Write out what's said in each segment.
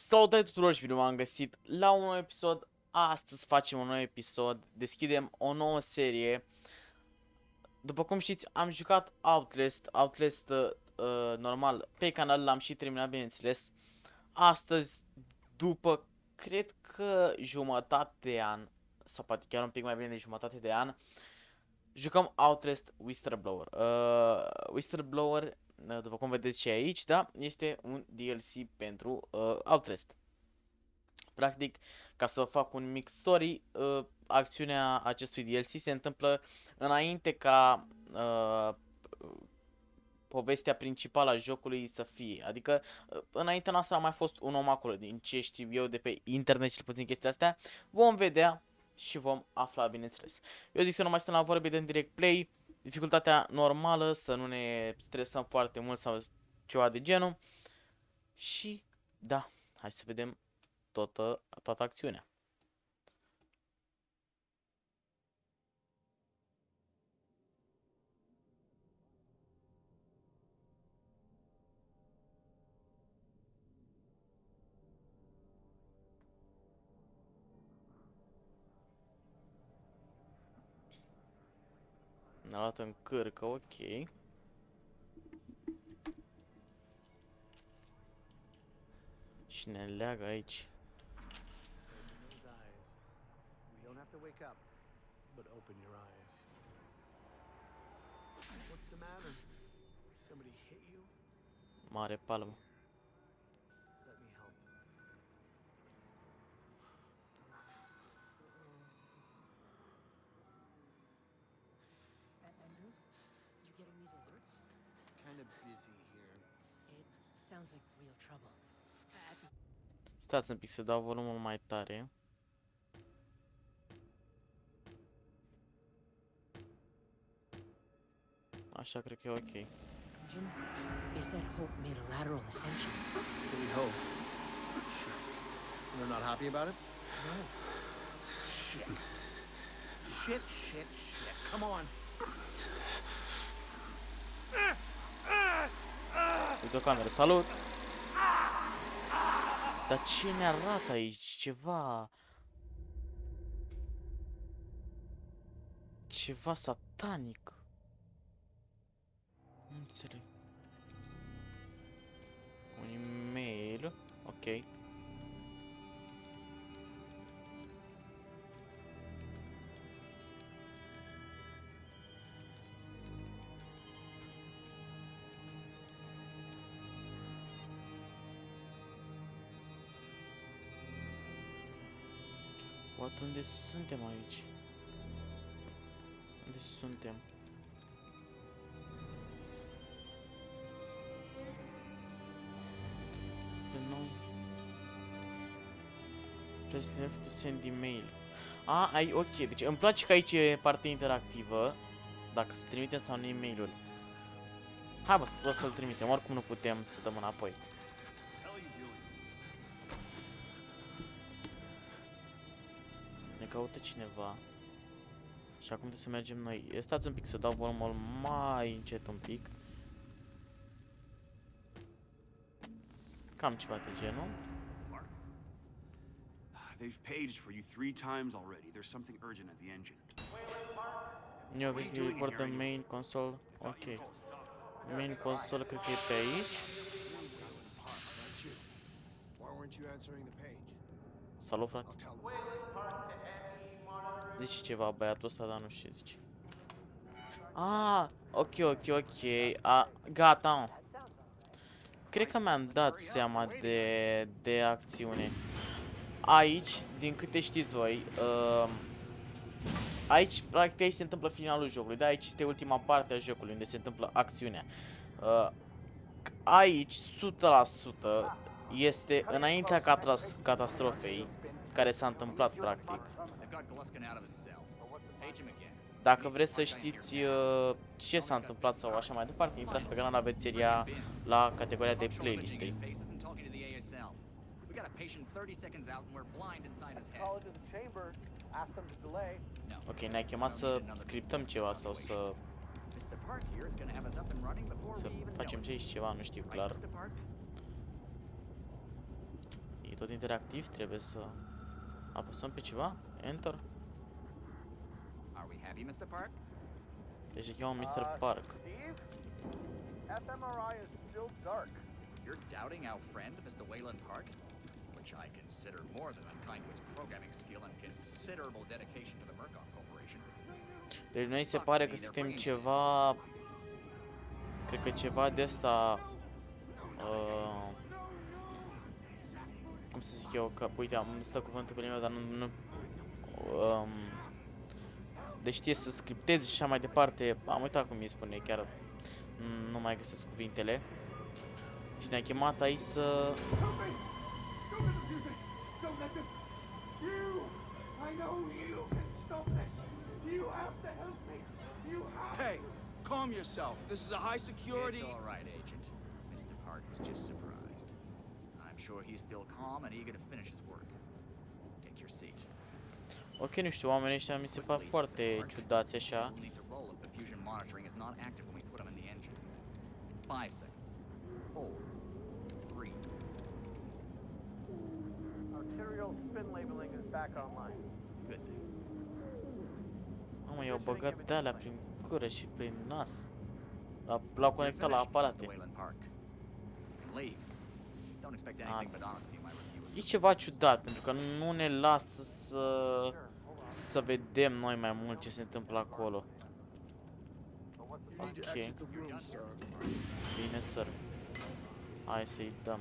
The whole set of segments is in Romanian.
Salutare tuturor și bine v-am găsit la un nou episod. Astăzi facem un nou episod, deschidem o nouă serie. După cum știți, am jucat Outlast, Outlast uh, uh, normal, pe canal l-am și terminat, bineînțeles. Astăzi, după, cred că jumătate de an, sau poate chiar un pic mai bine de jumătate de an, jucăm Outlast Whistleblower. Uh, Whistleblower Uh, după cum vedeți și aici, da, este un DLC pentru uh, Outlast. Practic, ca să fac un mic story, uh, acțiunea acestui DLC se întâmplă înainte ca uh, povestea principală a jocului să fie. Adică, uh, înaintea noastră a mai fost un om acolo, din ce știu eu de pe internet și puțin chestia astea. Vom vedea și vom afla, bineînțeles. Eu zic să nu mai stăm la vorbe de direct play, dificultatea normală, să nu ne stresăm foarte mult sau ceva de genul. Și da, hai să vedem toată, toată acțiunea. Ne-a luat în cârcă, ok. Și ne leagă aici. Mare palmă. Sounds like real trouble. At the Stați un pic să dau volumul mai tare. Așa cred că e ok. Jim, they said Hope made a lateral ascension. Really hope. Shit. They're not happy about it? No, Shit. Shit, shit, shit. Come on. Uite o cameră, salut! Dar ce ne arată aici? Ceva... Ceva satanic. Nu înțeleg. Un e-mail. Ok. What, unde suntem aici? Unde suntem? Pe nou. Press left to send email. A, ai, ok. Deci îmi place că aici e partea interactivă. Dacă să trimitem sau nu e-mailul. Hai bă, să- să-l trimitem. Oricum nu putem să dăm înapoi. Caută cineva. Și acum trebuie să mergem noi. Stați un pic să dau volumul mai încet un pic. Cam ceva de genul. They've paged for you three times already. There's something urgent at the engine. New obviously report the main console. Ok. Main console cred că e pe aici. Why weren't you answering the page? Salut, frate. I'll tell them. Zice ceva băiatul ăsta, dar nu știu ce zice. Ah, ok, ok, ok. A, gata, mă. Cred că mi-am dat seama de, de acțiune. Aici, din câte știți voi, uh, aici, practic, aici se întâmplă finalul jocului. Da, aici este ultima parte a jocului, unde se întâmplă acțiunea. Uh, aici, 100% este înaintea catras catastrofei care s-a întâmplat, practic. They've got Gluskin out of his cell. Page him again. Dacă vreți să știți uh, ce s-a întâmplat sau așa mai departe, intrați pe canal, aveți seria la categoria de playlist-uri. Faces and talking to the ASL. We got a patient 30 seconds out and we're blind inside his head. Call into the chamber, ask them to delay. No. Ok, ne-ai chemat să scriptăm ceva sau să, Mr. Park here is going to have us up and running before să we even facem know ce aici ceva, nu știu it. clar. Right, Mr. Park? E tot interactiv, trebuie să apăsăm pe ceva. Enter. Are we happy, Mr. Park? Deci se cheamă Mr. Uh, Park. Steve? fMRI is still dark. You're doubting our friend, Mr. Wayland Park? Which I consider more than unkind to his programming skill and considerable dedication to the Murkoff Corporation. Deci noi se pare că suntem ceva... Cred că ceva de asta... Uh, cum să zic eu, că, uite, am stă cuvântul pe limba, dar nu... nu um, de știe să scriptezi și așa mai departe. Am uitat cum îi spune, chiar nu- nu mai găsesc cuvintele. Și ne-a chemat aici să... Don't let them! You! I know you can stop this! You have to help me! You have Hey, calm yourself. This is a high security. It's all right, Agent. Mr. Park was just surprised. I'm sure he's still calm and eager to finish his work. Take your seat. Ok, nu știu, oamenii ăștia mi se par foarte ciudați așa. We'll need to roll if the fusion monitoring is not active when we put them in the engine. Five seconds. Four. Three. Arterial spin labeling is back online. Good. Mamă, i-au băgat de alea prin gură și prin nas. L-au- L-au conectat la Finished, Mr. aparate. Wayland Park. You can leave. Don't expect anything but honesty in my review. of E you. ceva ciudat, pentru că nu ne lasă să... Să vedem noi mai mult ce se întâmplă acolo. You need to Ok. exit the room, sir. Bine, sir. Hai să-i dăm.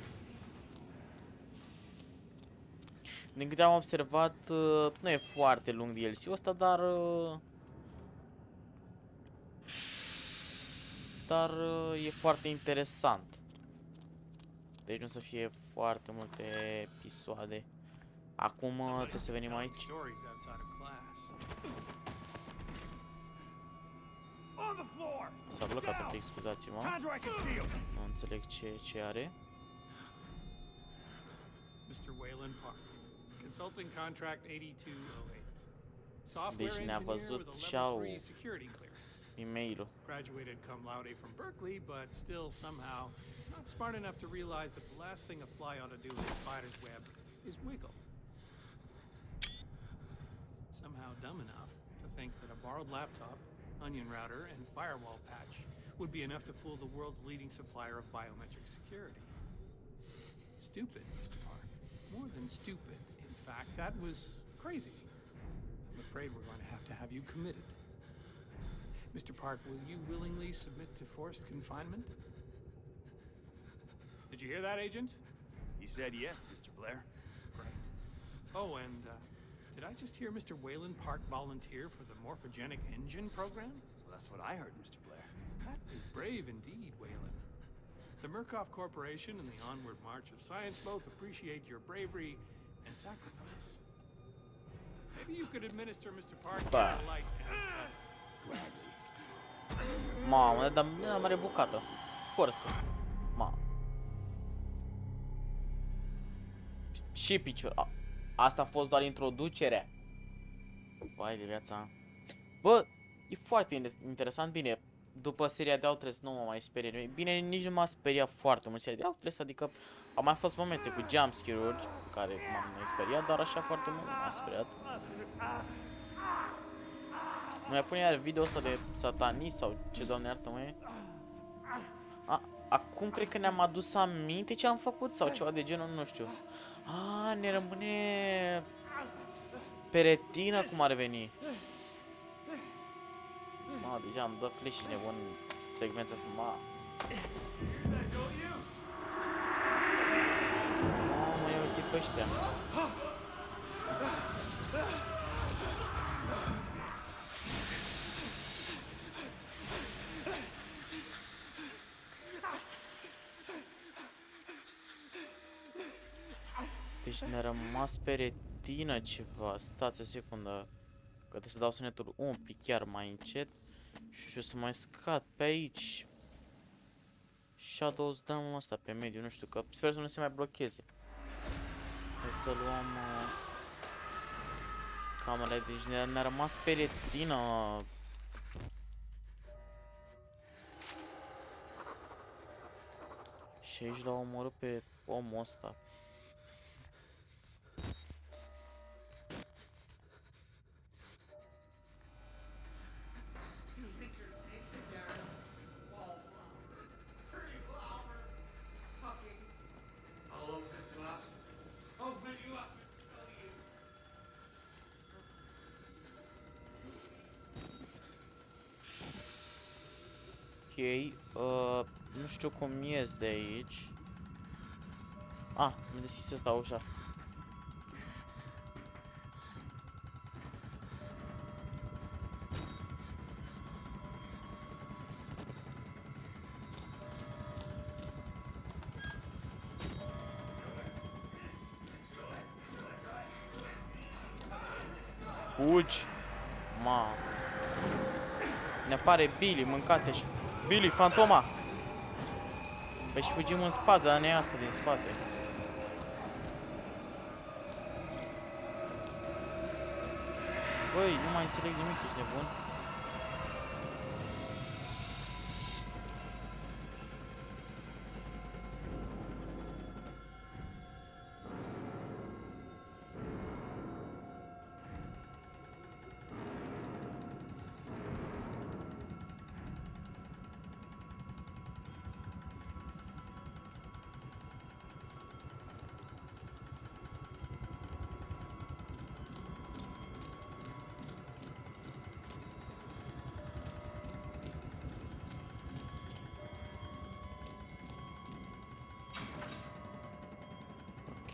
Din câte am observat, uh, nu e foarte lung DLC-ul ăsta, dar... uh, Dar uh, e foarte interesant. Deci nu o să fie foarte multe episoade. Acum uh, trebuie să venim aici. Stories outside of class. On the floor! S-a blocat un pic, scuzați-mă. Contract is sealed! Nu înțeleg ce, ce are. Mr. Wayland Park. Consulting contract 8208. Software Deci ne-a engineer văzut with a și level au 3 security clearance. E-mailul. Graduated cum laude from Berkeley, but still somehow not smart enough to realize that the last thing a fly ought to do in a spider's web is wiggle. Somehow dumb enough to think that a borrowed laptop, onion router, and firewall patch would be enough to fool the world's leading supplier of biometric security. Stupid, Mr. Park. More than stupid. In fact, that was crazy. I'm afraid we're going to have to have you committed. Mr. Park, will you willingly submit to forced confinement? Did you hear that, Agent? He said yes, Mr. Blair. Great. Oh, and uh, did I just hear Mr. Wayland Park volunteer for the morphogenic engine program? Well, that's what I heard, Mr. Blair. That is brave indeed, Wayland. The Murkoff Corporation and the Onward March of Science both appreciate your bravery and sacrifice. Maybe you could administer Mr. Park Bah. a light anesthetic. Mamă, ne-a dat ne mare bucată. Forță. Ma. Și picior. A, asta a fost doar introducerea. Vai de viața. Bă, e foarte in- interesant. Bine, după seria de Outlast nu mă mai sperie nimic. Bine, nici nu m-a speriat foarte mult seria de Outlast, adică au mai fost momente cu jumpscare-uri care m-am mai speriat, dar așa foarte mult nu m-a speriat. Nu mai pune iar video ăsta de satanist sau ce doamne iartă mă e? A, acum cred că ne-am adus aminte ce am făcut sau ceva de genul, nu știu. A, ne rămâne pe retină cum ar veni. Ma, deja am dat flash și nebun segmentul ăsta, ma. Mamă, ia uite pe ăștia. Deci ne-a rămas pe retină ceva. Stați o secundă. Că trebuie să dau sunetul un pic chiar mai încet. Și o să mai scad pe aici. Shadows dăm ăsta pe mediu, nu știu, că sper să nu se mai blocheze. Hai să luăm uh, camera, deci ne-a ne rămas pe retină. Și aici l-au omorât pe omul ăsta. Uh, nu știu cum ies de aici. Ah, mi-a deschis ăsta ușa. Fugi! Ma. Ne apare Billy, mâncați și Billy, fantoma! Păi și fugim în spate, dar ne asta din spate. Băi, nu mai înțeleg nimic, ești nebun?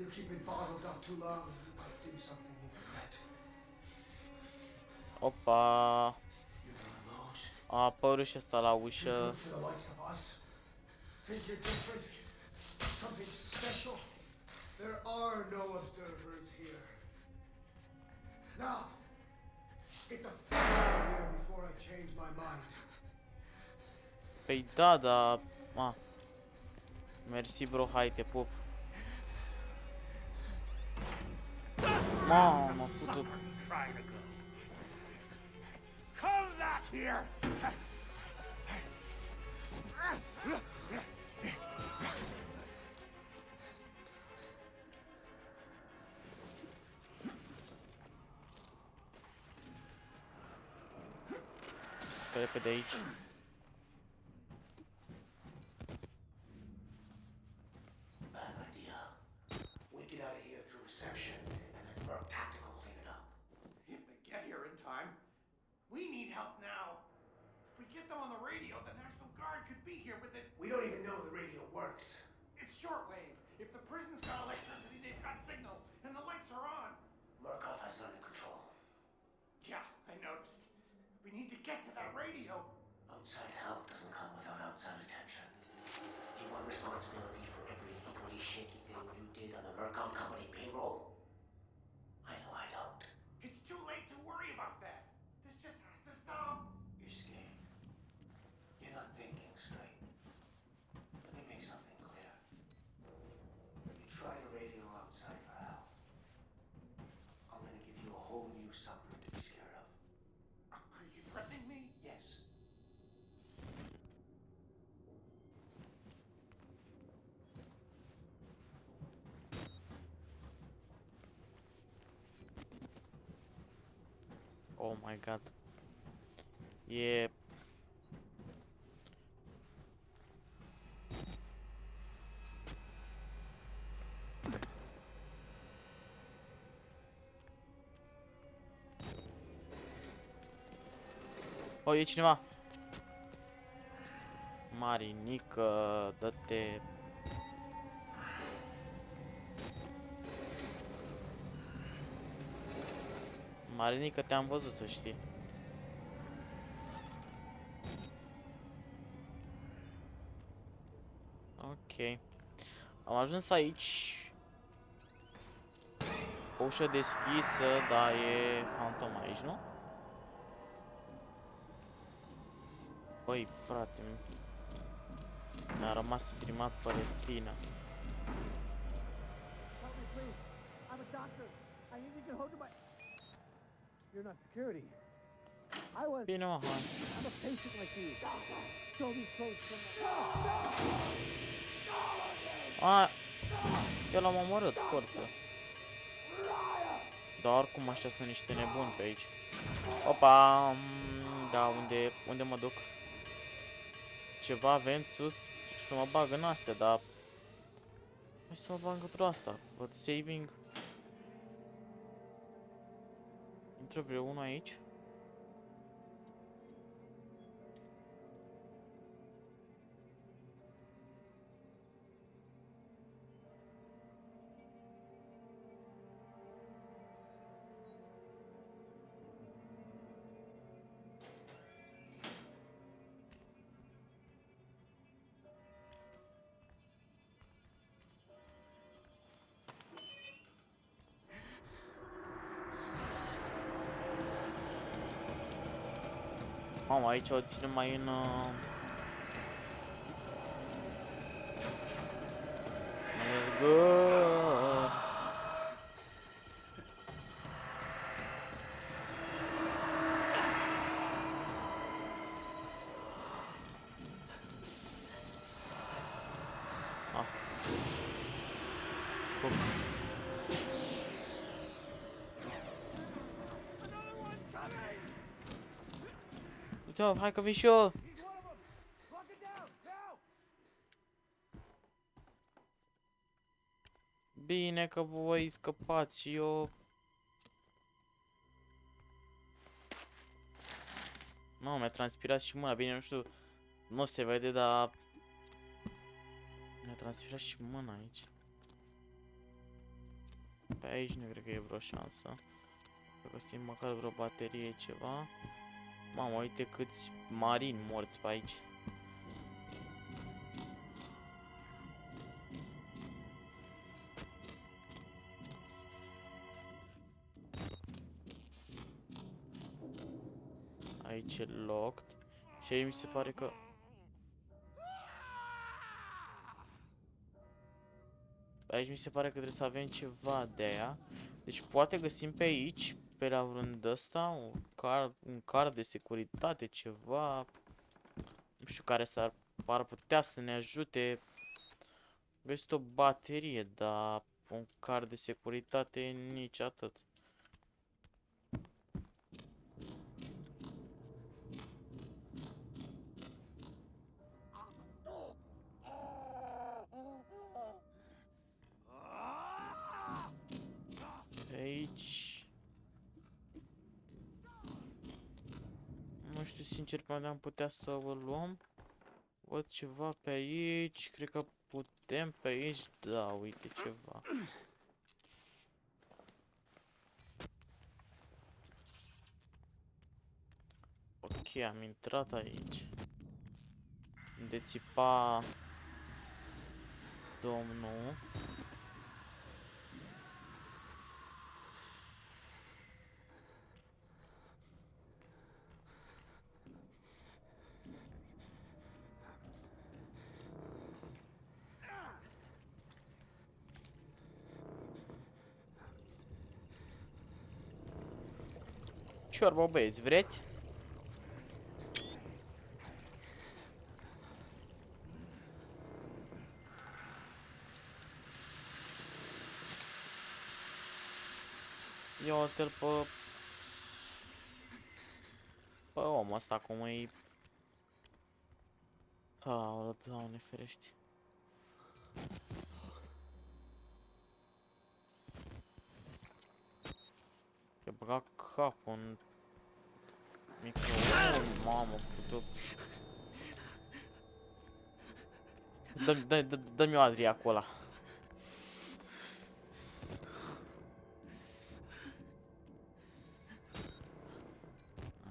You keep it bottled up too long, and you might do something you regret. Opa! You're one of those. A apărut și ăsta la You're ușă. good for the likes of us. Think you're different? Something special? There are no observers here. Now, get the fuck out of here before I change my mind. Păi da, da... Ma. Mersi, bro, hai, te pup. Mamă, futu. Trying to go. Come back here! Pe repede get to that radio. Outside help doesn't come without outside attention. You want responsibility for every equally shaky thing you did on the Murkoff Company Oh my god. E... O, e cineva. Marinică, dă-te... Marinică, te-am văzut, să știi. Ok. Am ajuns aici. O ușă deschisă, dar e fantom aici, nu? Băi, frate, Mi-a rămas primat pe retină. Help me, please. I'm a doctor. I need to get hold of my. You're not security. I was. Bine, mă, hai. I'm a patient like you. Show me clothes from A, eu l-am omorât, forță. Dar oricum ăștia sunt niște nebuni pe aici. Opa, mm, da, unde, unde mă duc? Ceva avem sus să mă bag în astea, dar... Hai să mă bag într-o asta. Văd saving. Traveler 1 Night. Mamă, aici o ținem mai în... Uh... Mergări. Uite, hai că vin și eu. Bine că voi scăpați și eu... Mamă, mi-a transpirat și mâna, bine, nu știu, nu se vede, dar... Mi-a transpirat și mâna aici. Pe aici nu cred că e vreo șansă. Să găsim măcar vreo baterie, ceva. Mamă, uite câți marini morți pe aici. Aici e locked. Și aici mi se pare că... Aici mi se pare că trebuie să avem ceva de aia. Deci poate găsim pe aici, pe la vreun ăsta, un card, un card de securitate, ceva. Nu știu care s-ar ar putea să ne ajute. Găsit o baterie, dar un card de securitate nici atât. Sincer pe unde am putea să o luăm. Văd ceva pe aici. Cred că putem pe aici. Da, uite ceva. Ok, am intrat aici. De țipa... Domnul. Ciorbă, băieți, vreți? Ia uite-l pe... Pe omul ăsta cum e... Aoleu, doamne ferești. I-a băgat capul în microon, mamă, putu... Dă-mi dă, dă, dă-mi o Adria cu ăla.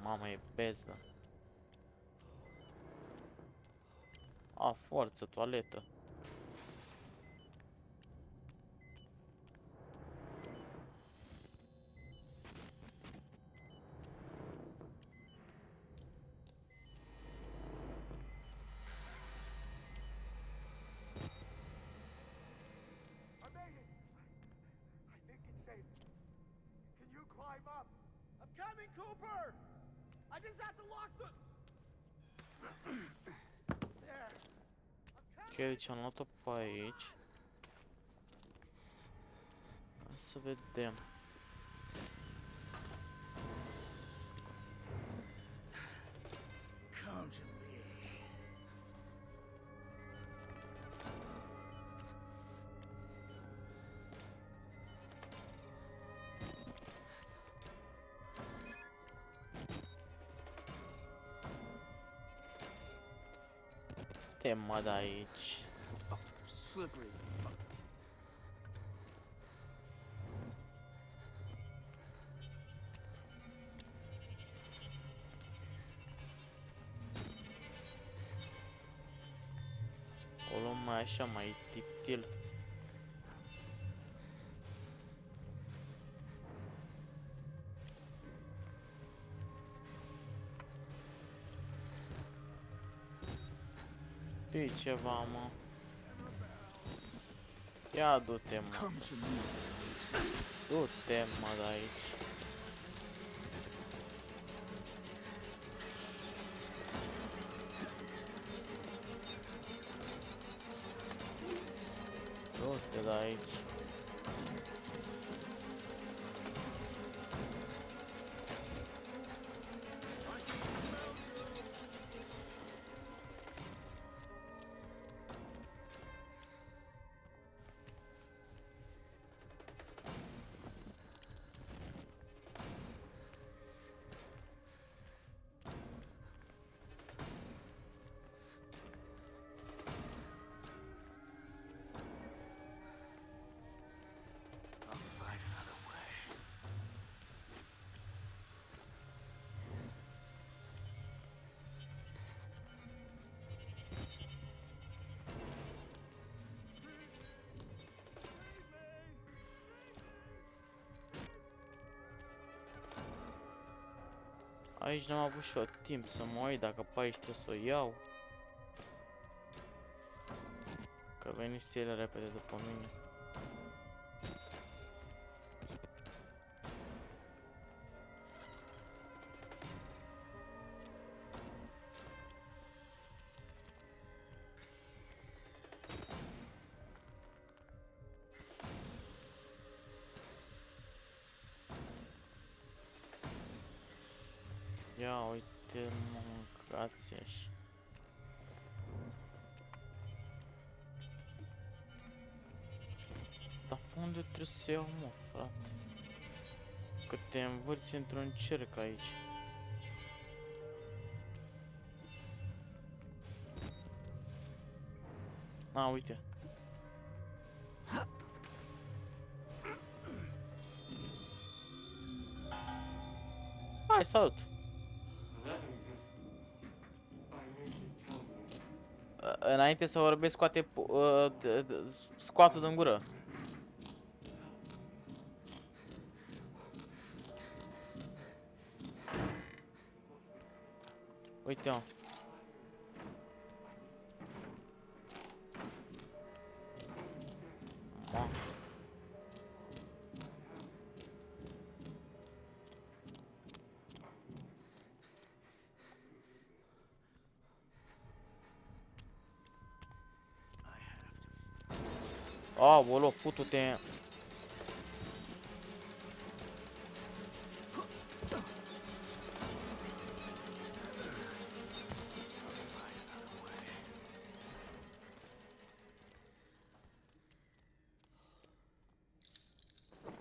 Mamă, e bezdă. A, forță, toaletă. climb up. I'm coming, Cooper. I just have to lock the. there. I'm Ok, coming. Deci am luat-o pe aici. Hai să vedem. Te mă de aici. Slippery. fuck. O luăm mai așa, mai tiptil. E ceva, mă. Ia du-te, mă. Come to me. Du-te, mă, de aici. Du-te de aici. Aici n-am avut și eu timp să mă uit dacă pe aici trebuie să o iau. Că venise ele repede după mine. Ia uite, mâncați așa. Dar pe unde trebuie să iau, mă, frate? Că te învârți într-un cerc aici. A, uite. Hai, salut! Înainte să vorbesc, scoate pu- uh, scoatul din gură. Uite-o. Aoleo, putu-te.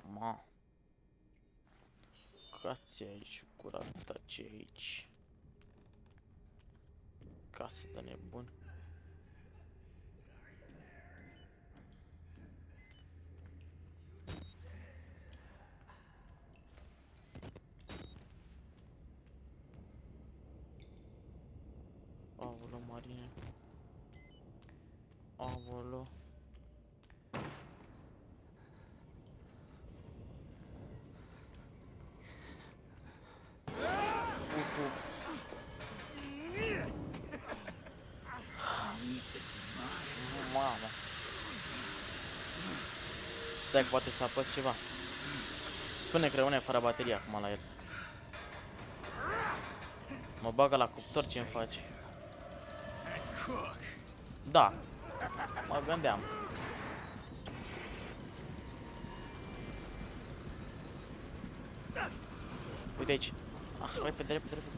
Ma. Cați aici, curata ce aici. Casă de nebun. Aoleu, Marine. Aoleu. Uf, uf. Mamă. Stai, poate să apăs ceva. Spune că rămâne fără baterie acum la el. Mă bagă la cuptor ce-mi faci. Da. Mă gândeam. Uite aici. Ah, repede, repede, repede.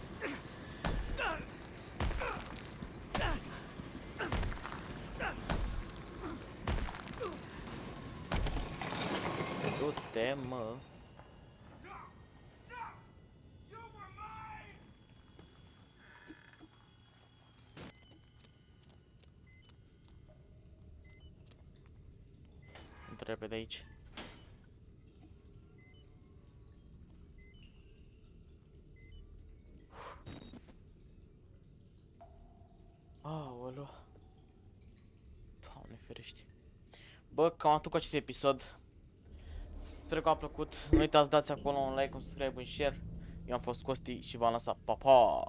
Du-te, mă. Intră repede aici. Aoleu. Doamne ferește. Bă, cam atât cu acest episod. Sper că a plăcut. Nu uitați, dați acolo un like, un subscribe, un share. Eu am fost Costi și v-am lăsat. Pa, pa!